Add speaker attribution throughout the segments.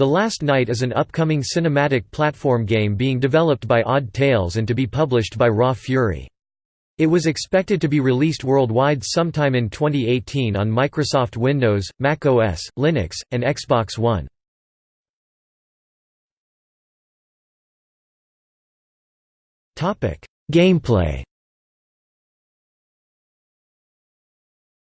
Speaker 1: The Last Night is an upcoming cinematic platform game being developed by Odd Tales and to be published by Raw Fury. It was expected to be released worldwide sometime in 2018 on Microsoft Windows, Mac OS, Linux, and Xbox One. Gameplay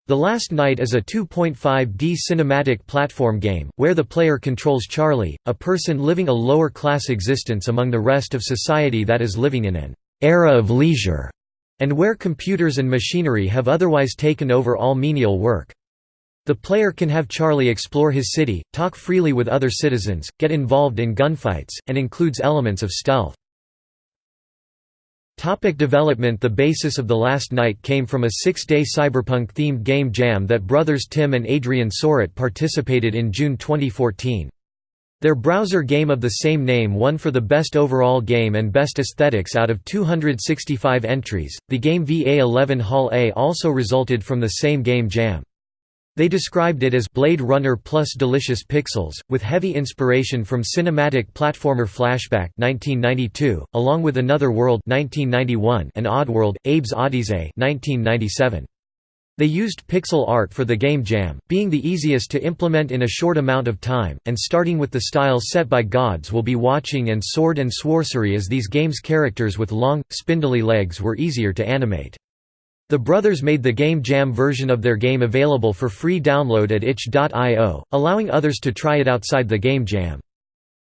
Speaker 1: The Last Night is a 2.5D cinematic platform game, where the player controls Charlie, a person living a lower-class existence among the rest of society that is living in an «era of leisure», and where computers and machinery have otherwise taken over all menial work. The player can have Charlie explore his city, talk freely with other citizens, get involved in gunfights, and includes elements of stealth. Topic development The basis of The Last Night came from a six-day cyberpunk-themed game jam that brothers Tim and Adrian Soret participated in June 2014. Their browser game of the same name won for the best overall game and best aesthetics out of 265 entries. The game VA11 Hall A also resulted from the same game jam. They described it as Blade Runner plus delicious pixels, with heavy inspiration from cinematic platformer Flashback 1992, along with Another World 1991 and Oddworld, Abe's Odyssey 1997. They used pixel art for the game jam, being the easiest to implement in a short amount of time, and starting with the styles set by Gods Will Be Watching and Sword and Sorcery as these games' characters with long, spindly legs were easier to animate. The brothers made the Game Jam version of their game available for free download at itch.io, allowing others to try it outside the Game Jam.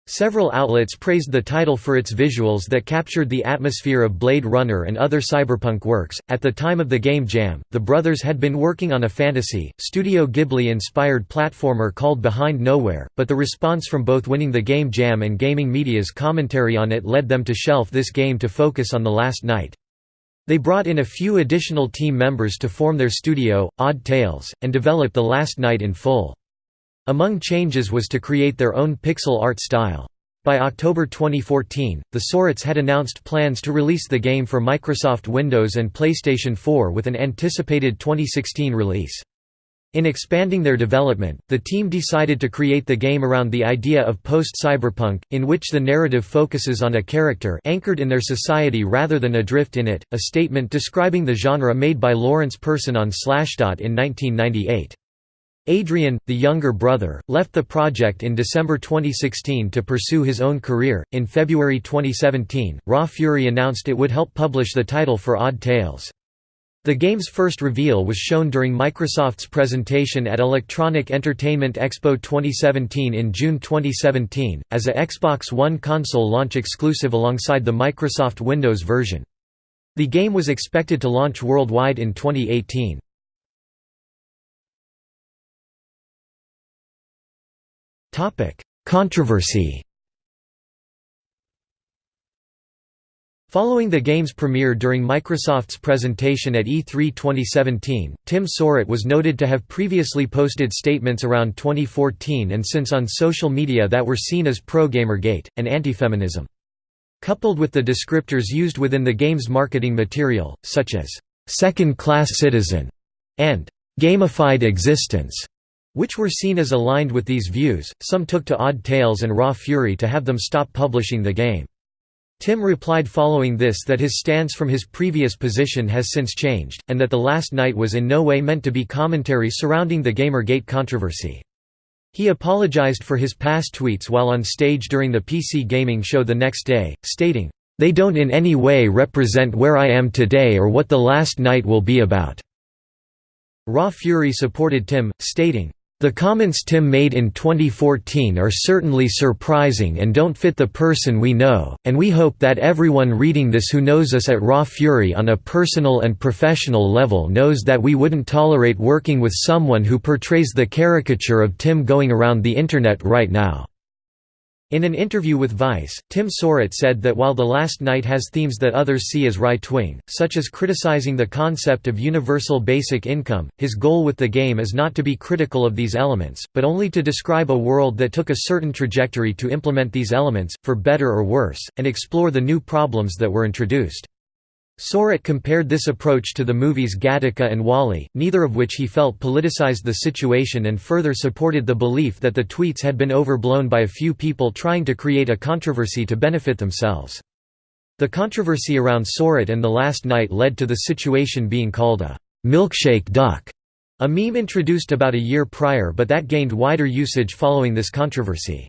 Speaker 1: Several outlets praised the title for its visuals that captured the atmosphere of Blade Runner and other cyberpunk works. At the time of the Game Jam, the brothers had been working on a fantasy, Studio Ghibli inspired platformer called Behind Nowhere, but the response from both winning the Game Jam and gaming media's commentary on it led them to shelf this game to focus on The Last Night. They brought in a few additional team members to form their studio, Odd Tales, and develop The Last Night in full. Among changes was to create their own pixel art style. By October 2014, the Sorets had announced plans to release the game for Microsoft Windows and PlayStation 4 with an anticipated 2016 release. In expanding their development, the team decided to create the game around the idea of post-cyberpunk, in which the narrative focuses on a character anchored in their society rather than adrift in it, a statement describing the genre made by Lawrence Person on Slashdot in 1998. Adrian, the younger brother, left the project in December 2016 to pursue his own career. In February 2017, Raw Fury announced it would help publish the title for Odd Tales. The game's first reveal was shown during Microsoft's presentation at Electronic Entertainment Expo 2017 in June 2017, as a Xbox One console launch exclusive alongside the Microsoft Windows version. The game was expected to launch worldwide in 2018. Controversy Following the game's premiere during Microsoft's presentation at E3 2017, Tim Soret was noted to have previously posted statements around 2014 and since on social media that were seen as pro-Gamergate, and anti-feminism. Coupled with the descriptors used within the game's marketing material, such as, second-class citizen, and gamified existence, which were seen as aligned with these views, some took to Odd Tales and Raw Fury to have them stop publishing the game. Tim replied following this that his stance from his previous position has since changed, and that The Last Night was in no way meant to be commentary surrounding the Gamergate controversy. He apologized for his past tweets while on stage during the PC gaming show the next day, stating, "...they don't in any way represent where I am today or what The Last Night will be about." Raw Fury supported Tim, stating, the comments Tim made in 2014 are certainly surprising and don't fit the person we know, and we hope that everyone reading this who knows us at Raw Fury on a personal and professional level knows that we wouldn't tolerate working with someone who portrays the caricature of Tim going around the Internet right now. In an interview with Vice, Tim Soret said that while The Last Night has themes that others see as right-wing, such as criticizing the concept of universal basic income, his goal with the game is not to be critical of these elements, but only to describe a world that took a certain trajectory to implement these elements, for better or worse, and explore the new problems that were introduced. Soret compared this approach to the movies Gattaca and WALL-E, neither of which he felt politicized the situation and further supported the belief that the tweets had been overblown by a few people trying to create a controversy to benefit themselves. The controversy around Soret and The Last Night led to the situation being called a «milkshake duck», a meme introduced about a year prior but that gained wider usage following this controversy.